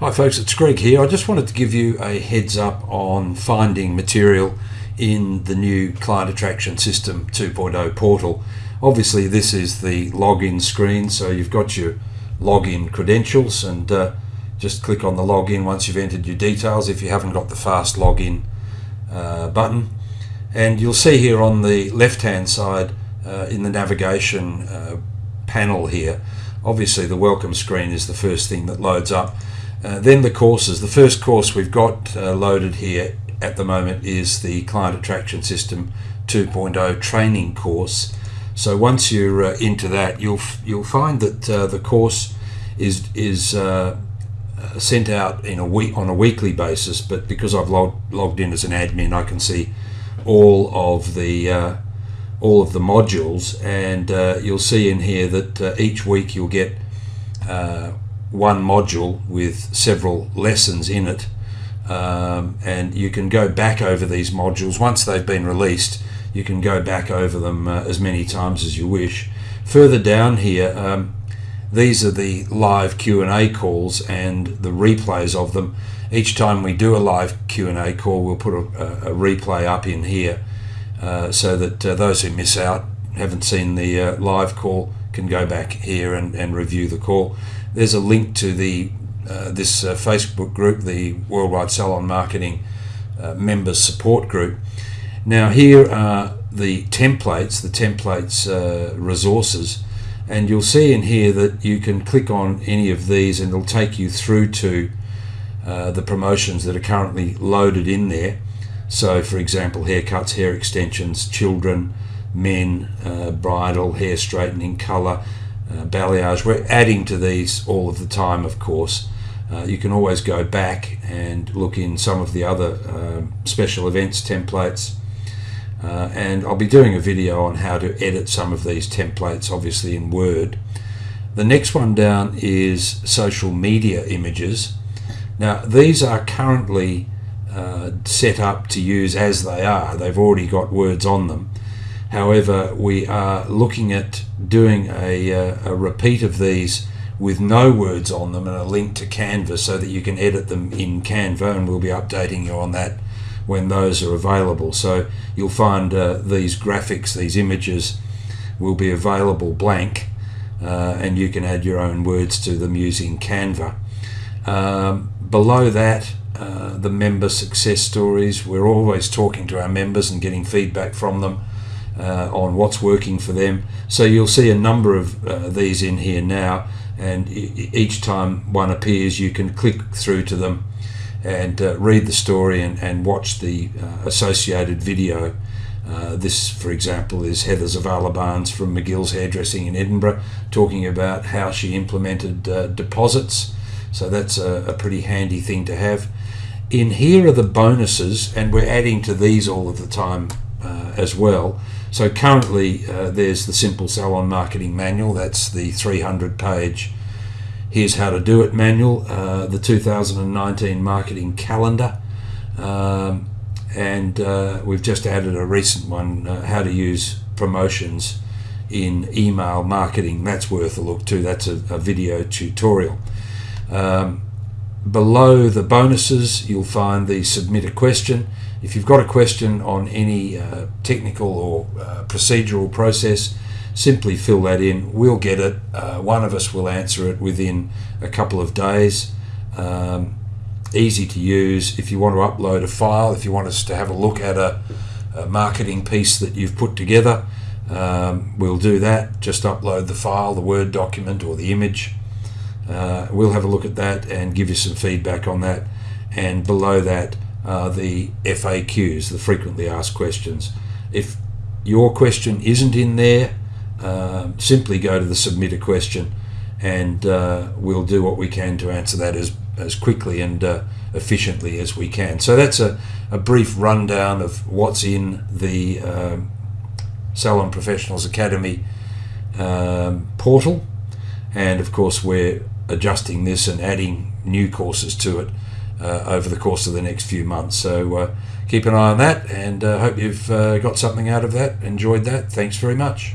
Hi folks, it's Greg here. I just wanted to give you a heads up on finding material in the new Client Attraction System 2.0 portal. Obviously this is the login screen, so you've got your login credentials and uh, just click on the login once you've entered your details if you haven't got the fast login uh, button. And you'll see here on the left hand side uh, in the navigation uh, panel here, obviously the welcome screen is the first thing that loads up uh, then the courses. The first course we've got uh, loaded here at the moment is the Client Attraction System 2.0 training course. So once you're uh, into that, you'll you'll find that uh, the course is is uh, sent out in a week on a weekly basis. But because I've logged logged in as an admin, I can see all of the all of the modules, and you'll see in here that each week you'll get one module with several lessons in it um, and you can go back over these modules. Once they've been released you can go back over them uh, as many times as you wish. Further down here um, these are the live Q&A calls and the replays of them. Each time we do a live Q&A call we'll put a, a replay up in here uh, so that uh, those who miss out haven't seen the uh, live call can go back here and, and review the call there's a link to the uh, this uh, Facebook group, the Worldwide Salon Marketing uh, Members Support Group. Now here are the templates, the templates uh, resources, and you'll see in here that you can click on any of these and it'll take you through to uh, the promotions that are currently loaded in there. So for example, haircuts, hair extensions, children, men, uh, bridal, hair straightening, colour, uh, balayage. We're adding to these all of the time, of course. Uh, you can always go back and look in some of the other um, special events templates. Uh, and I'll be doing a video on how to edit some of these templates, obviously in Word. The next one down is social media images. Now, these are currently uh, set up to use as they are. They've already got words on them. However, we are looking at doing a, uh, a, repeat of these with no words on them and a link to Canva so that you can edit them in Canva and we'll be updating you on that when those are available. So you'll find uh, these graphics, these images will be available blank uh, and you can add your own words to them using Canva. Um, below that, uh, the member success stories. We're always talking to our members and getting feedback from them uh, on what's working for them. So you'll see a number of uh, these in here now and each time one appears you can click through to them and uh, read the story and, and watch the uh, associated video. Uh, this, for example, is Heather Zavala Barnes from McGill's Hairdressing in Edinburgh talking about how she implemented uh, deposits. So that's a, a pretty handy thing to have. In here are the bonuses, and we're adding to these all of the time uh, as well. So currently uh, there's the Simple Salon Marketing Manual, that's the 300 page Here's How to Do It manual, uh, the 2019 Marketing Calendar, um, and uh, we've just added a recent one, uh, How to Use Promotions in Email Marketing. That's worth a look too, that's a, a video tutorial. Um, below the bonuses, you'll find the Submit a Question if you've got a question on any uh, technical or uh, procedural process, simply fill that in. We'll get it. Uh, one of us will answer it within a couple of days. Um, easy to use. If you want to upload a file, if you want us to have a look at a, a marketing piece that you've put together, um, we'll do that. Just upload the file, the Word document or the image. Uh, we'll have a look at that and give you some feedback on that. And below that, uh, the FAQs, the frequently asked questions. If your question isn't in there, uh, simply go to the submit a question and uh, we'll do what we can to answer that as, as quickly and uh, efficiently as we can. So that's a, a brief rundown of what's in the um, Salon Professionals Academy um, portal and of course we're adjusting this and adding new courses to it uh, over the course of the next few months. So uh, keep an eye on that and uh, hope you've uh, got something out of that, enjoyed that. Thanks very much.